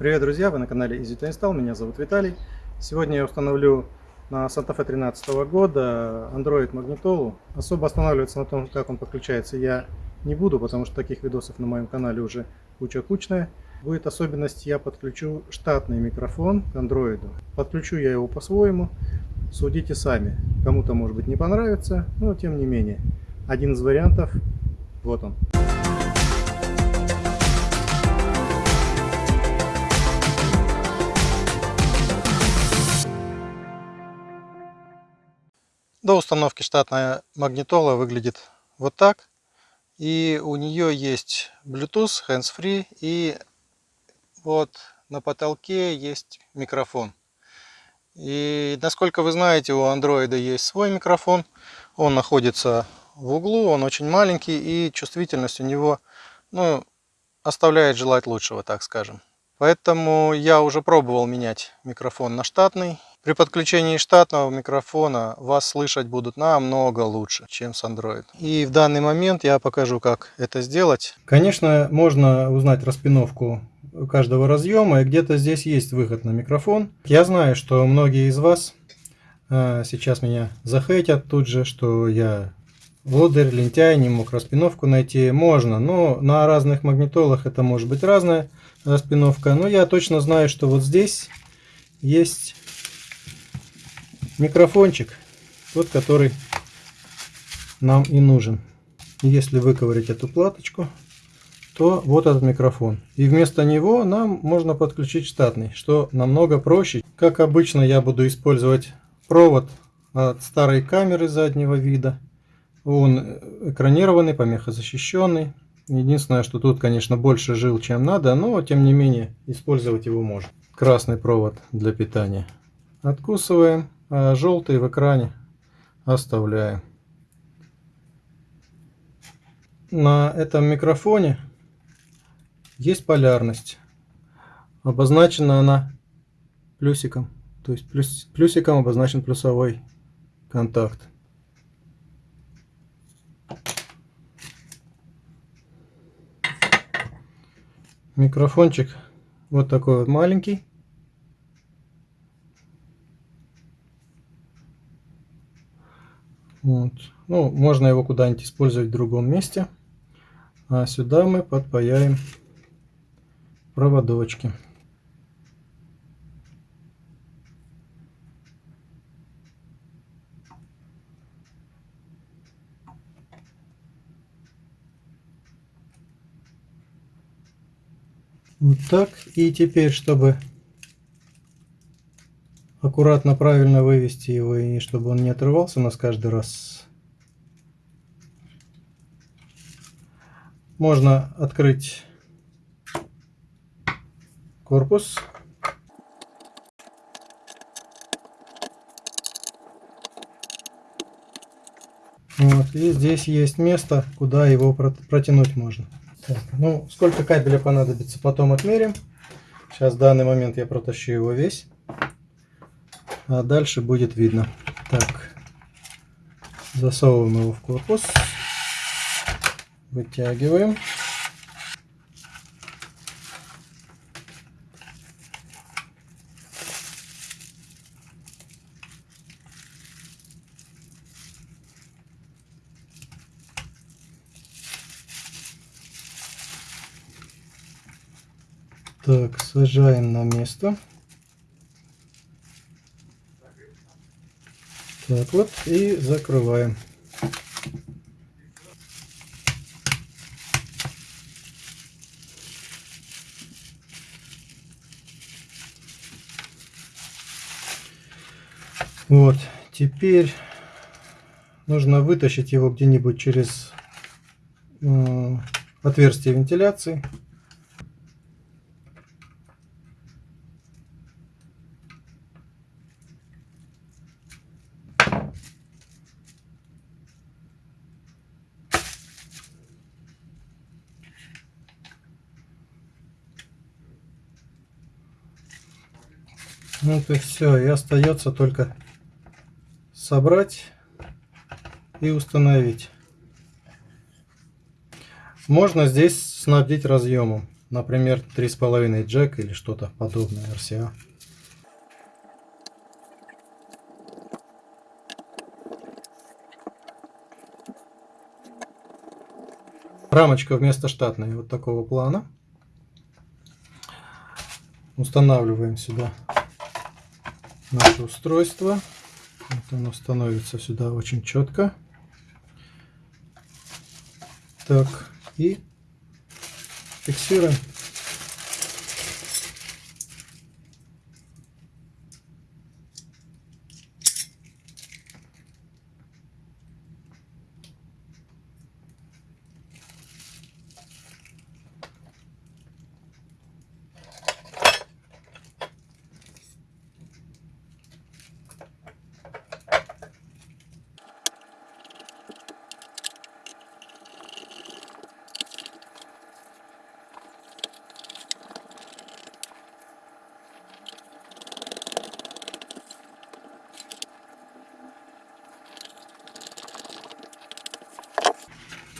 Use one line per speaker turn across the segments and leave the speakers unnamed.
Привет, друзья! Вы на канале Easy to Install. Меня зовут Виталий. Сегодня я установлю на Santa Fe 13 года Android магнитолу. Особо останавливаться на том, как он подключается, я не буду, потому что таких видосов на моем канале уже куча-кучная. Будет особенность, я подключу штатный микрофон к Android. Подключу я его по-своему. Судите сами. Кому-то может быть не понравится, но тем не менее. Один из вариантов, вот он. До установки штатная магнитола выглядит вот так. И у нее есть Bluetooth, hands-free и вот на потолке есть микрофон. И насколько вы знаете, у андроида есть свой микрофон. Он находится в углу, он очень маленький и чувствительность у него ну, оставляет желать лучшего, так скажем. Поэтому я уже пробовал менять микрофон на штатный. При подключении штатного микрофона вас слышать будут намного лучше, чем с Android. И в данный момент я покажу, как это сделать. Конечно, можно узнать распиновку каждого разъема, и где-то здесь есть выход на микрофон. Я знаю, что многие из вас а, сейчас меня захейтят тут же, что я лодырь, лентяй, не мог распиновку найти. Можно, но на разных магнитолах это может быть разная распиновка. Но я точно знаю, что вот здесь есть микрофончик, тот, который нам и нужен. Если выковырять эту платочку, то вот этот микрофон. И вместо него нам можно подключить штатный, что намного проще. Как обычно я буду использовать провод от старой камеры заднего вида. Он экранированный, помехозащищенный. Единственное, что тут, конечно, больше жил, чем надо, но тем не менее использовать его можно. Красный провод для питания. Откусываем а желтый в экране оставляю. На этом микрофоне есть полярность. Обозначена она плюсиком. То есть плюс, плюсиком обозначен плюсовой контакт. Микрофончик вот такой вот маленький. Вот. Ну, можно его куда-нибудь использовать в другом месте. А сюда мы подпаяем проводочки. Вот так. И теперь, чтобы аккуратно, правильно вывести его, и чтобы он не отрывался у нас каждый раз. Можно открыть корпус. Вот, и здесь есть место, куда его протянуть можно. Так, ну, сколько кабеля понадобится, потом отмерим. Сейчас в данный момент я протащу его весь а дальше будет видно. Так, засовываем его в корпус, вытягиваем. Так, сажаем на место. Так вот и закрываем. Вот, теперь нужно вытащить его где-нибудь через э, отверстие вентиляции. Вот и все. И остается только собрать и установить. Можно здесь снабдить разъемом. например, 3,5 джек или что-то подобное RCA. Рамочка вместо штатной вот такого плана. Устанавливаем сюда наше устройство. Вот оно становится сюда очень четко. Так, и фиксируем.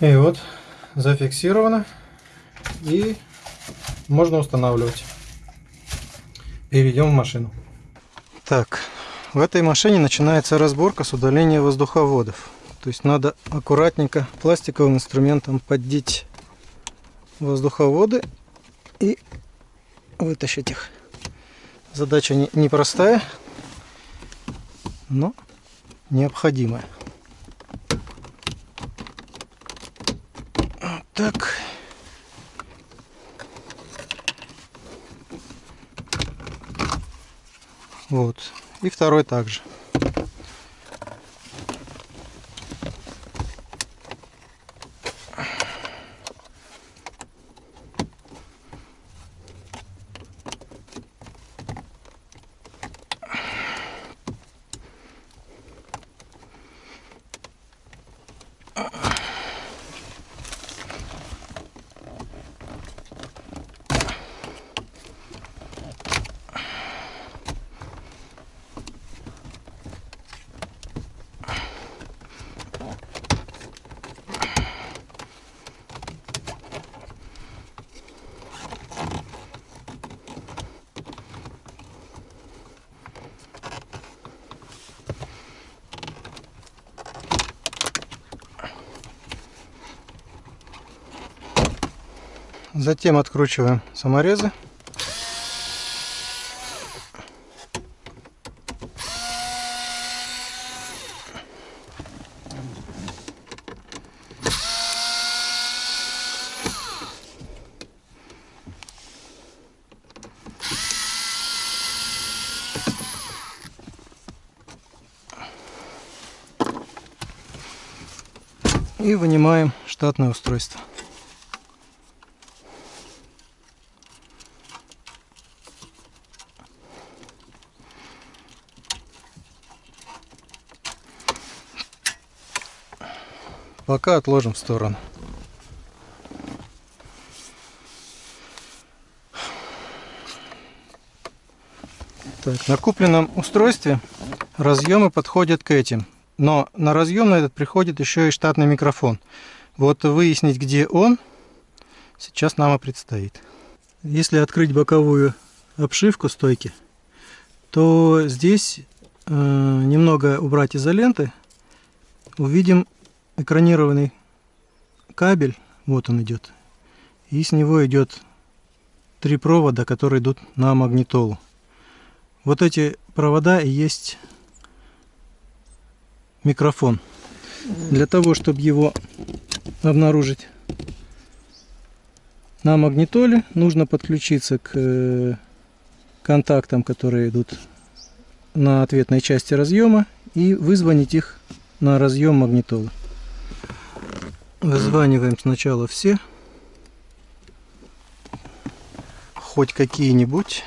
И вот зафиксировано и можно устанавливать. Перейдем в машину. Так, в этой машине начинается разборка с удаления воздуховодов. То есть надо аккуратненько пластиковым инструментом поддеть воздуховоды и вытащить их. Задача непростая, но необходимая. Так. Вот. И второй также. Затем откручиваем саморезы. и вынимаем штатное устройство. Пока отложим в сторону. Так, на купленном устройстве разъемы подходят к этим. Но на разъем на этот приходит еще и штатный микрофон. Вот выяснить, где он, сейчас нам и предстоит. Если открыть боковую обшивку стойки, то здесь э, немного убрать изоленты, увидим экранированный кабель, вот он идет, и с него идет три провода, которые идут на магнитолу. Вот эти провода и есть микрофон. Для того, чтобы его обнаружить на магнитоле, нужно подключиться к э, контактам, которые идут на ответной части разъема, и вызвонить их на разъем магнитолы. Вызваниваем сначала все. Хоть какие-нибудь.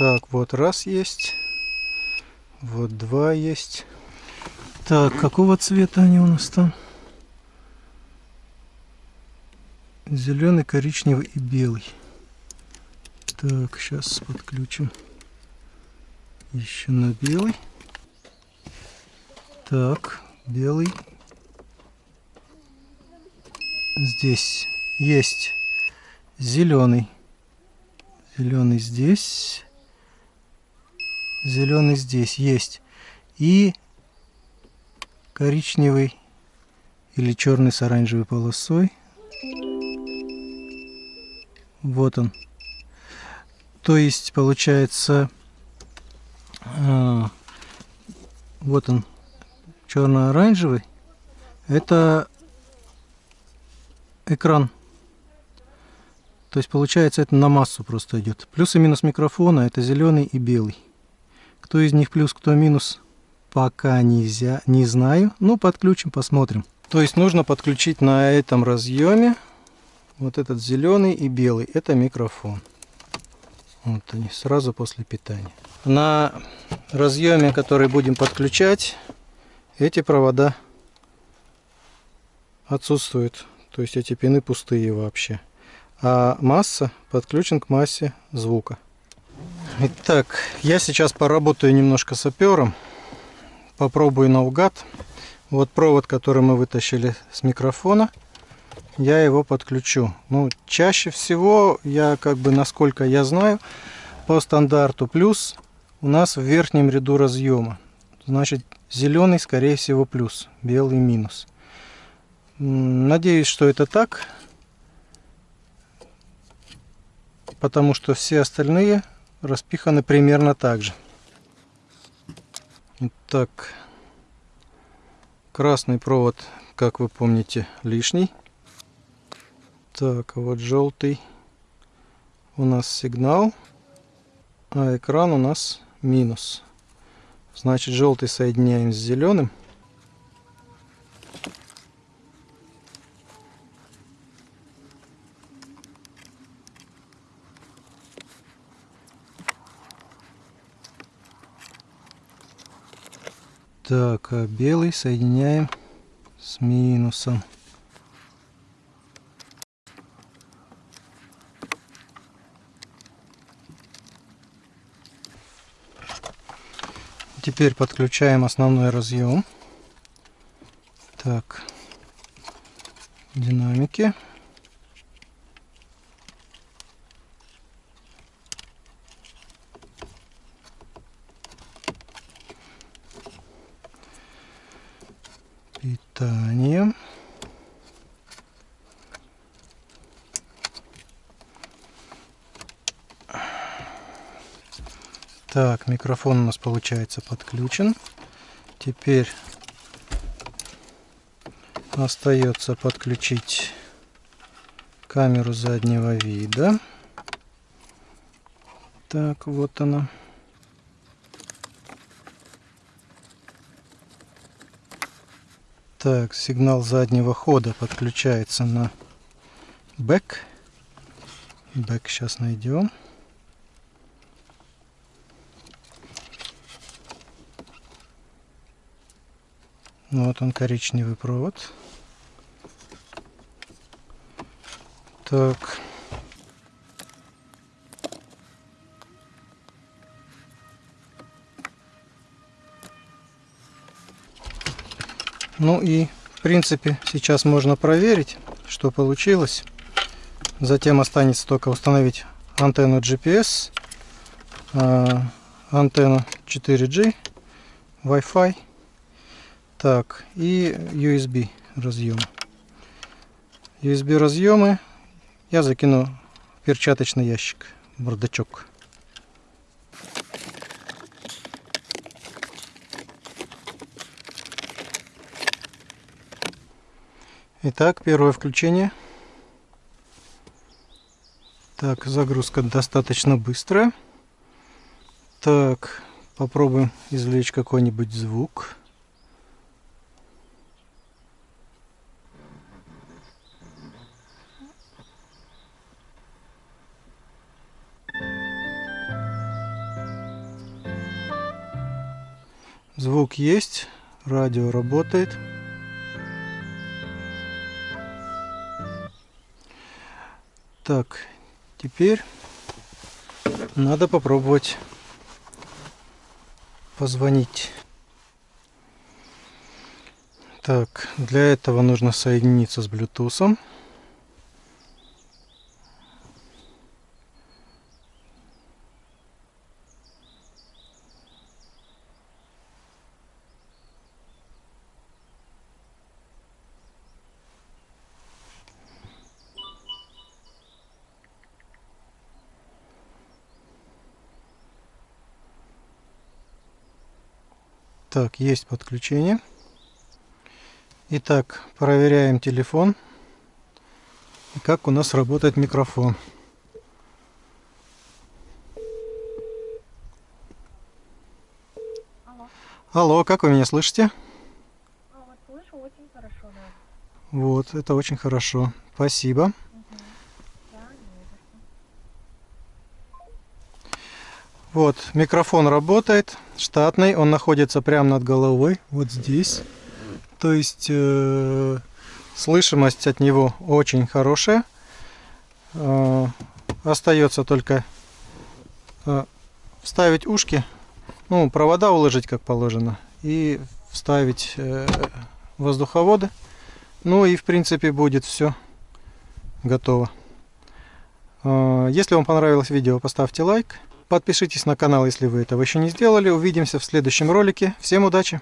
Так, вот раз есть. Вот два есть. Так, какого цвета они у нас там? Зеленый, коричневый и белый. Так, сейчас подключим еще на белый. Так, белый. Здесь есть зеленый. Зеленый здесь. Зеленый здесь есть. И коричневый или черный с оранжевой полосой. Вот он. То есть получается, э, вот он, черно-оранжевый. Это экран. То есть получается это на массу просто идет. Плюс и минус микрофона это зеленый и белый. Кто из них плюс, кто минус, пока нельзя, не знаю. Ну, подключим, посмотрим. То есть нужно подключить на этом разъеме вот этот зеленый и белый. Это микрофон. Вот они, сразу после питания. На разъеме, который будем подключать, эти провода отсутствуют. То есть эти пины пустые вообще. А масса подключен к массе звука. Итак, я сейчас поработаю немножко сапером. Попробую наугад. Вот провод, который мы вытащили с микрофона я его подключу. Ну, чаще всего, я как бы, насколько я знаю, по стандарту плюс у нас в верхнем ряду разъема. Значит, зеленый, скорее всего, плюс, белый минус. Надеюсь, что это так, потому что все остальные распиханы примерно так же. Итак, красный провод, как вы помните, лишний. Так, вот желтый у нас сигнал, а экран у нас минус. Значит, желтый соединяем с зеленым. Так, а белый соединяем с минусом. Теперь подключаем основной разъем. Так, динамики. Питание. Так, микрофон у нас получается подключен. Теперь остается подключить камеру заднего вида. Так, вот она. Так, сигнал заднего хода подключается на бэк. Бэк сейчас найдем. Вот он коричневый провод. Так. Ну и в принципе сейчас можно проверить, что получилось. Затем останется только установить антенну GPS, а, антенну 4G, Wi-Fi так, и USB разъем. USB разъемы я закину в перчаточный ящик, бардачок. Итак, первое включение. Так, загрузка достаточно быстрая. Так, попробуем извлечь какой-нибудь звук. Звук есть, радио работает. Так, теперь надо попробовать позвонить. Так, для этого нужно соединиться с Bluetooth. Так, есть подключение. Итак, проверяем телефон. И как у нас работает микрофон.
Алло.
Алло, как вы меня слышите?
А, вот слышу очень хорошо, да.
Вот, это очень хорошо. Спасибо.
Угу. Да, не за что.
Вот, микрофон работает, штатный, он находится прямо над головой, вот здесь. То есть э, слышимость от него очень хорошая. Э, остается только э, вставить ушки, ну, провода уложить как положено, и вставить э, воздуховоды. Ну и в принципе будет все готово. Э, Если вам понравилось видео, поставьте лайк. Подпишитесь на канал, если вы этого еще не сделали. Увидимся в следующем ролике. Всем удачи!